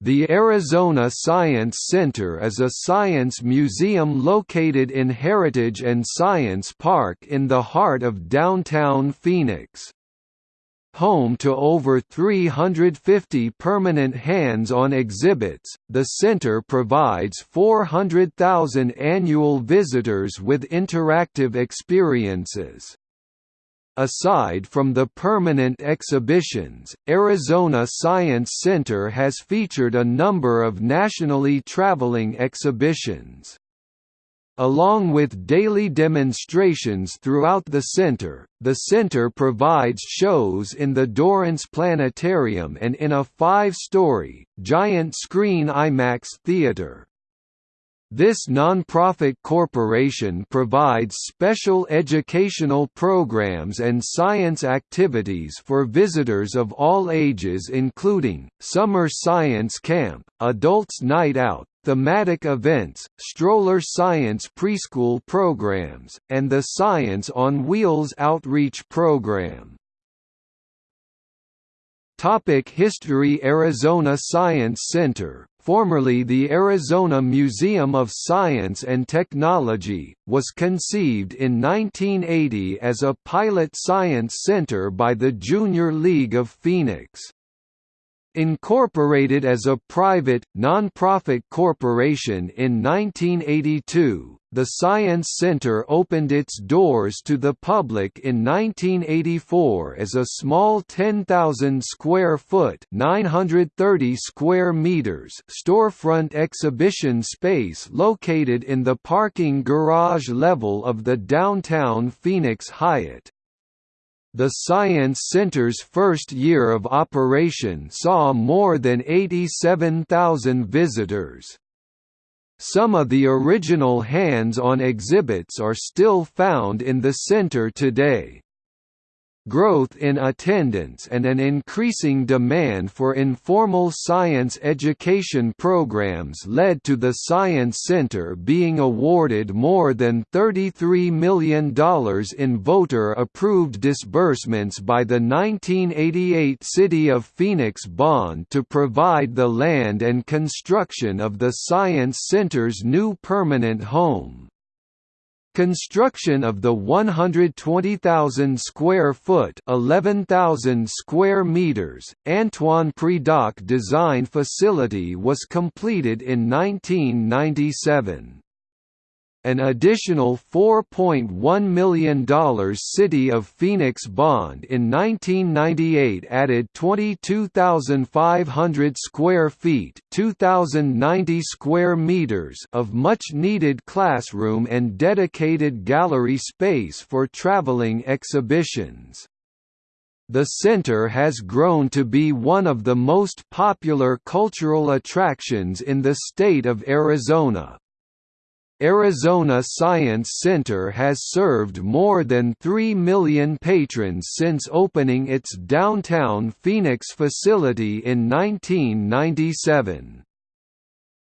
The Arizona Science Center is a science museum located in Heritage and Science Park in the heart of downtown Phoenix. Home to over 350 permanent hands-on exhibits, the center provides 400,000 annual visitors with interactive experiences. Aside from the permanent exhibitions, Arizona Science Center has featured a number of nationally traveling exhibitions. Along with daily demonstrations throughout the center, the center provides shows in the Dorrance Planetarium and in a five-story, giant-screen IMAX theater. This nonprofit corporation provides special educational programs and science activities for visitors of all ages including, Summer Science Camp, Adults Night Out, thematic events, stroller science preschool programs, and the Science on Wheels outreach program. Topic History Arizona Science Center, formerly the Arizona Museum of Science and Technology, was conceived in 1980 as a pilot science center by the Junior League of Phoenix. Incorporated as a private, non-profit corporation in 1982, the Science Center opened its doors to the public in 1984 as a small 10,000 square foot (930 square meters) storefront exhibition space located in the parking garage level of the downtown Phoenix Hyatt. The Science Center's first year of operation saw more than 87,000 visitors. Some of the original hands-on exhibits are still found in the center today. Growth in attendance and an increasing demand for informal science education programs led to the Science Center being awarded more than $33 million in voter-approved disbursements by the 1988 City of Phoenix bond to provide the land and construction of the Science Center's new permanent home. Construction of the 120,000 square foot (11,000 square meters) Antoine Predock design facility was completed in 1997. An additional $4.1 million City of Phoenix bond in 1998 added 22,500 square feet (2,090 square meters) of much-needed classroom and dedicated gallery space for traveling exhibitions. The center has grown to be one of the most popular cultural attractions in the state of Arizona, Arizona Science Center has served more than 3 million patrons since opening its downtown Phoenix facility in 1997.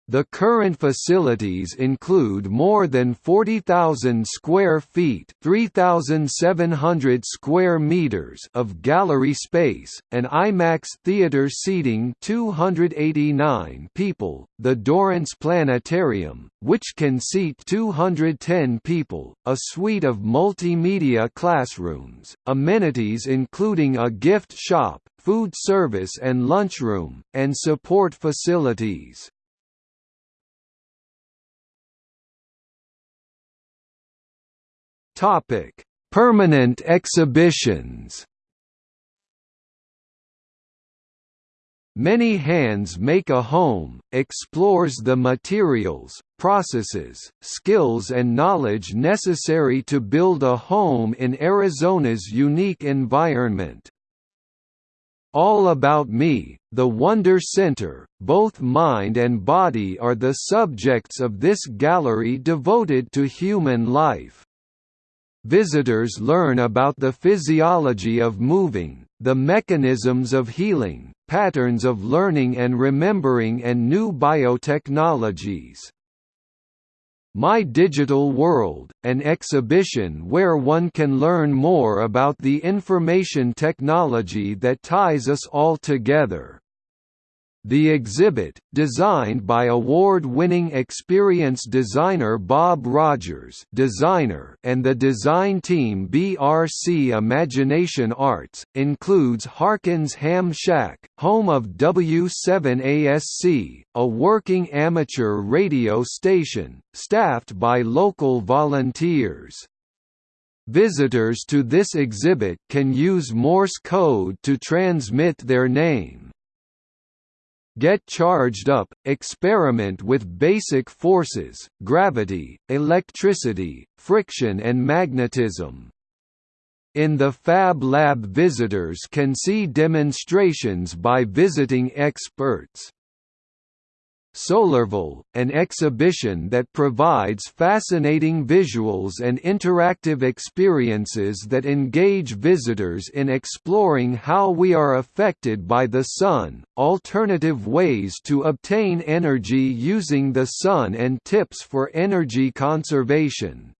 The current facilities include more than 40,000 square feet (3,700 square meters) of gallery space, an IMAX theater seating 289 people, the Dorrance Planetarium, which can seat 210 people, a suite of multimedia classrooms, amenities including a gift shop, food service and lunchroom, and support facilities. Topic: Permanent exhibitions. Many Hands Make a Home, explores the materials, processes, skills and knowledge necessary to build a home in Arizona's unique environment. All About Me, The Wonder Center, both mind and body are the subjects of this gallery devoted to human life. Visitors learn about the physiology of moving, the mechanisms of healing, patterns of learning and remembering and new biotechnologies. My Digital World, an exhibition where one can learn more about the information technology that ties us all together. The exhibit, designed by award-winning experience designer Bob Rogers designer and the design team BRC Imagination Arts, includes Harkins Ham Shack, home of W7ASC, a working amateur radio station, staffed by local volunteers. Visitors to this exhibit can use Morse code to transmit their name. Get charged up, experiment with basic forces, gravity, electricity, friction and magnetism. In the Fab Lab visitors can see demonstrations by visiting experts. Solarville, an exhibition that provides fascinating visuals and interactive experiences that engage visitors in exploring how we are affected by the Sun, alternative ways to obtain energy using the Sun and tips for energy conservation.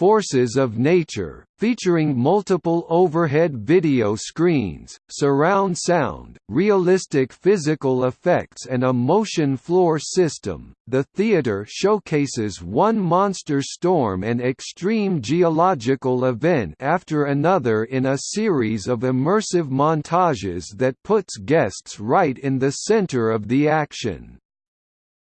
Forces of Nature, featuring multiple overhead video screens, surround sound, realistic physical effects and a motion floor system. The theater showcases one monster storm and extreme geological event after another in a series of immersive montages that puts guests right in the center of the action.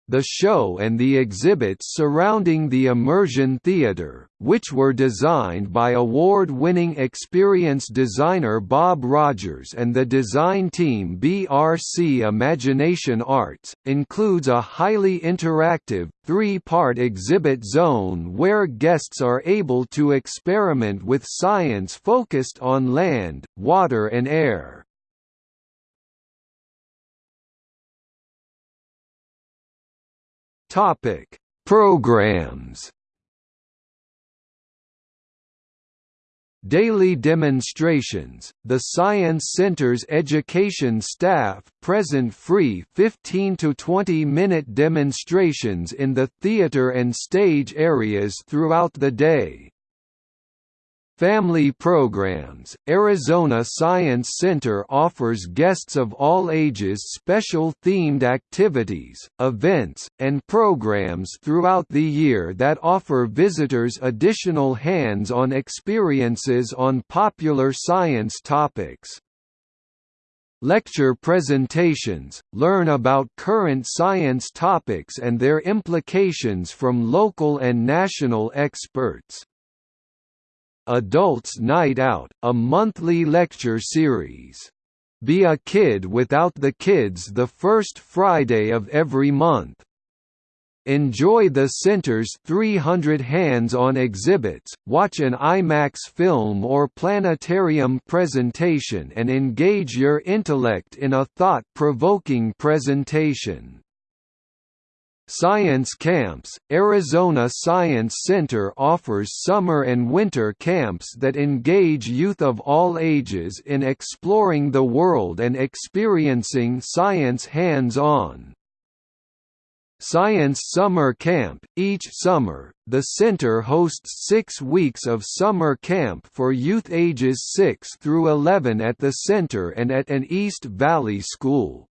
The show and the exhibits surrounding the Immersion Theatre, which were designed by award-winning experience designer Bob Rogers and the design team BRC Imagination Arts, includes a highly interactive, three-part exhibit zone where guests are able to experiment with science focused on land, water and air. Topic: Programs. Daily demonstrations, the Science Center's education staff present free 15 to 20 minute demonstrations in the theater and stage areas throughout the day. Family programs Arizona Science Center offers guests of all ages special themed activities, events, and programs throughout the year that offer visitors additional hands on experiences on popular science topics. Lecture presentations, learn about current science topics and their implications from local and national experts. Adults Night Out, a monthly lecture series. Be a Kid Without the Kids the first Friday of every month. Enjoy the Center's 300 hands-on exhibits, watch an IMAX film or planetarium presentation and engage your intellect in a thought-provoking presentation. Science Camps – Arizona Science Center offers summer and winter camps that engage youth of all ages in exploring the world and experiencing science hands-on. Science Summer Camp – Each summer, the center hosts six weeks of summer camp for youth ages 6 through 11 at the center and at an East Valley school.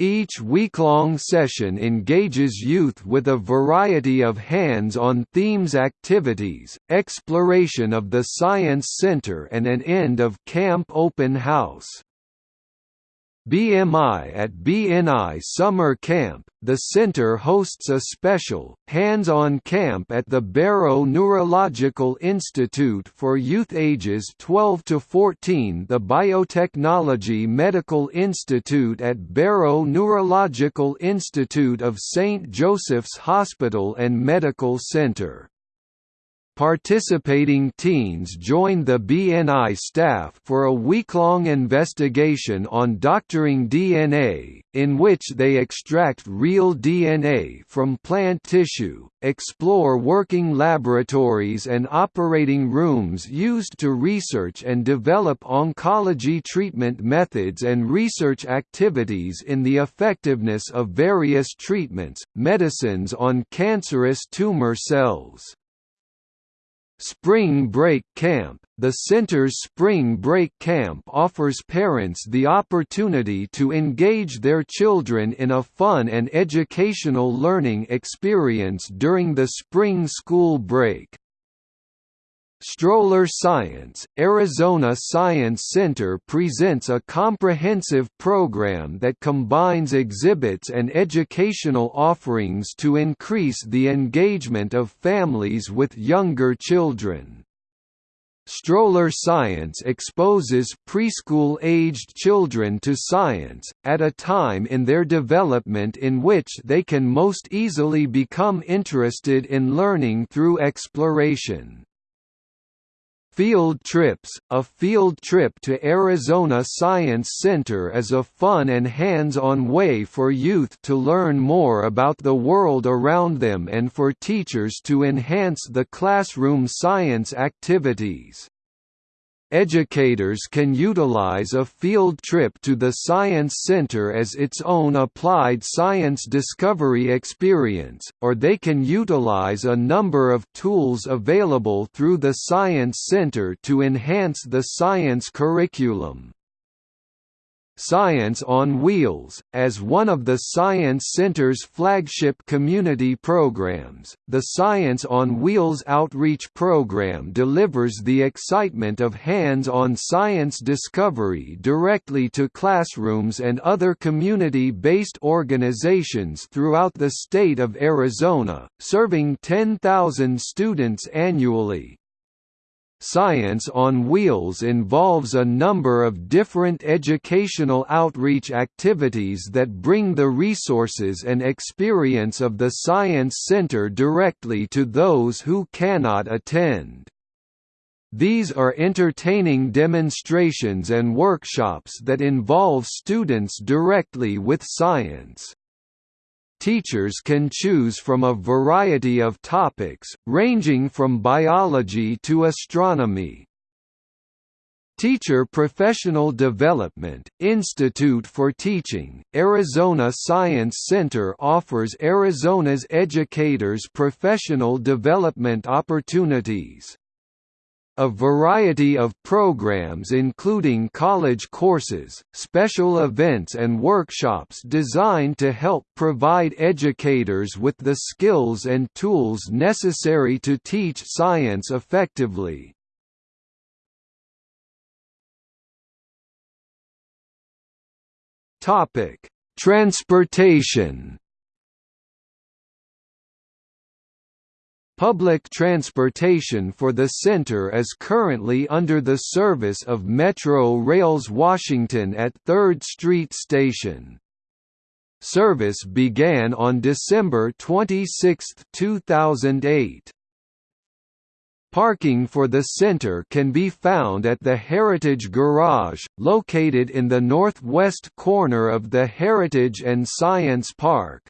Each week-long session engages youth with a variety of hands-on themes activities, exploration of the Science Center and an end-of-camp open house. BMI at BNI Summer Camp, the center hosts a special, hands-on camp at the Barrow Neurological Institute for youth ages 12 to 14 the Biotechnology Medical Institute at Barrow Neurological Institute of St. Joseph's Hospital and Medical Center. Participating teens joined the BNI staff for a week-long investigation on doctoring DNA, in which they extract real DNA from plant tissue, explore working laboratories and operating rooms used to research and develop oncology treatment methods and research activities in the effectiveness of various treatments, medicines on cancerous tumor cells. Spring Break Camp The center's Spring Break Camp offers parents the opportunity to engage their children in a fun and educational learning experience during the spring school break. Stroller Science, Arizona Science Center presents a comprehensive program that combines exhibits and educational offerings to increase the engagement of families with younger children. Stroller Science exposes preschool-aged children to science, at a time in their development in which they can most easily become interested in learning through exploration. Field Trips A field trip to Arizona Science Center is a fun and hands-on way for youth to learn more about the world around them and for teachers to enhance the classroom science activities. Educators can utilize a field trip to the Science Center as its own applied science discovery experience, or they can utilize a number of tools available through the Science Center to enhance the science curriculum. Science on Wheels, as one of the Science Center's flagship community programs, the Science on Wheels outreach program delivers the excitement of hands-on science discovery directly to classrooms and other community-based organizations throughout the state of Arizona, serving 10,000 students annually. Science on Wheels involves a number of different educational outreach activities that bring the resources and experience of the Science Center directly to those who cannot attend. These are entertaining demonstrations and workshops that involve students directly with science teachers can choose from a variety of topics, ranging from biology to astronomy. Teacher Professional Development, Institute for Teaching, Arizona Science Center offers Arizona's educators professional development opportunities. A variety of programs including college courses, special events and workshops designed to help provide educators with the skills and tools necessary to teach science effectively. Transportation Public transportation for the center is currently under the service of Metro Rails Washington at 3rd Street Station. Service began on December 26, 2008. Parking for the center can be found at the Heritage Garage, located in the northwest corner of the Heritage and Science Park.